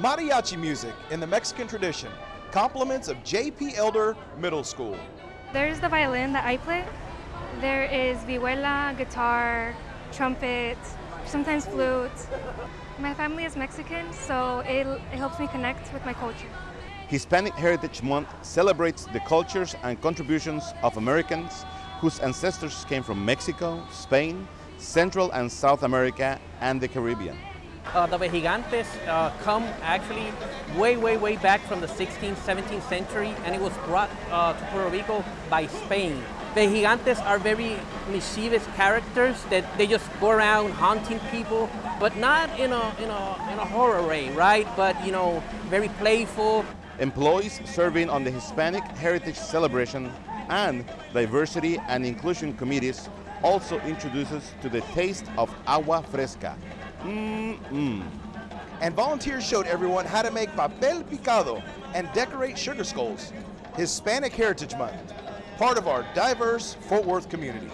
Mariachi music in the Mexican tradition, compliments of J.P. Elder Middle School. There's the violin that I play. There is vihuela, guitar, trumpet, sometimes flute. My family is Mexican, so it, it helps me connect with my culture. Hispanic Heritage Month celebrates the cultures and contributions of Americans whose ancestors came from Mexico, Spain, Central and South America, and the Caribbean. Uh, the Vejigantes uh, come actually way, way, way back from the 16th, 17th century, and it was brought uh, to Puerto Rico by Spain. The Gigantes are very mischievous characters that they just go around haunting people, but not in a, in a, in a horror way, right? But, you know, very playful. Employees serving on the Hispanic Heritage Celebration and Diversity and Inclusion Committees also introduces to the taste of agua fresca. Mmm. And volunteers showed everyone how to make papel picado and decorate sugar skulls. Hispanic Heritage Month, part of our diverse Fort Worth community.